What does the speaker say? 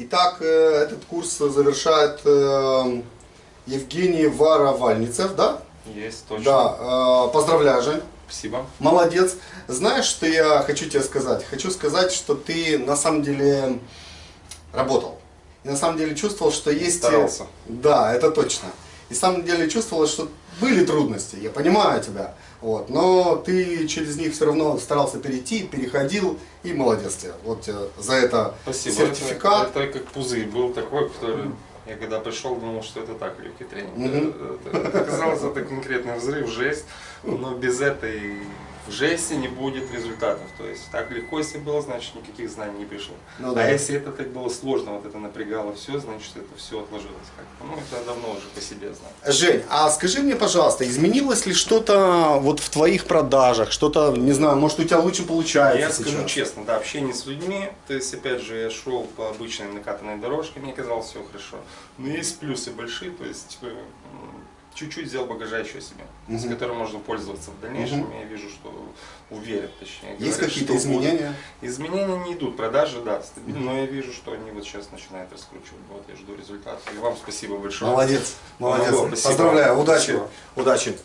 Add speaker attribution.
Speaker 1: Итак, э, этот курс завершает э, Евгений Варовальницев, да?
Speaker 2: Есть, точно.
Speaker 1: Да, э, поздравляю, Жень.
Speaker 2: Спасибо.
Speaker 1: Молодец. Знаешь, что я хочу тебе сказать? Хочу сказать, что ты на самом деле работал. И на самом деле чувствовал, что есть...
Speaker 2: Старался.
Speaker 1: Да, это точно. И на самом деле чувствовал, что были трудности, я понимаю тебя. Вот, но ты через них все равно старался перейти, переходил, и молодец тебе. Вот тебе за это
Speaker 2: Спасибо.
Speaker 1: сертификат.
Speaker 2: Это, это как пузырь был такой, который... Я когда пришел, думал, что это так, легкий тренинг.
Speaker 1: Мгм.
Speaker 2: Это, это оказалось, это конкретный взрыв, жесть. Но без этой жести не будет результатов. То есть так легко, если было, значит никаких знаний не пришло.
Speaker 1: Ну
Speaker 2: а
Speaker 1: да.
Speaker 2: если это так было сложно, вот это напрягало все, значит это все отложилось как-то. Ну, это давно уже по себе знаю.
Speaker 1: Жень, а скажи мне, пожалуйста, изменилось ли что-то вот в твоих продажах? Что-то, не знаю, может у тебя лучше получается
Speaker 2: Я
Speaker 1: сейчас?
Speaker 2: скажу честно, да, общение с людьми, то есть, опять же, я шел по обычной накатанной дорожке, мне казалось все хорошо. Но есть плюсы большие, то есть, м, чуть-чуть взял багажа еще себе, с
Speaker 1: Мгм.
Speaker 2: которым можно пользоваться в дальнейшем.
Speaker 1: Мгм.
Speaker 2: Я вижу, что уверен, точнее.
Speaker 1: Есть какие-то
Speaker 2: что будут.
Speaker 1: изменения?
Speaker 2: Изменения не идут, продажи, да, стабильно, но я вижу, что они вот сейчас начинают раскручивать. Вот я жду результата. И вам спасибо большое.
Speaker 1: Молодец, молодец.
Speaker 2: Помогло, спасибо.
Speaker 1: Поздравляю, удачи,
Speaker 2: Спасибо.
Speaker 1: удачи.